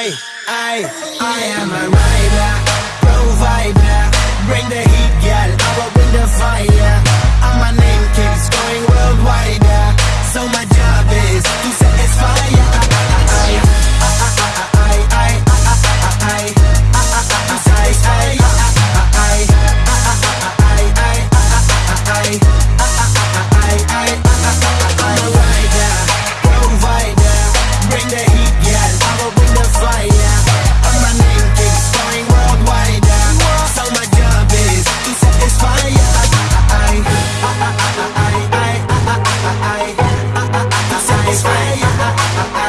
I, I, I am a rider, provider.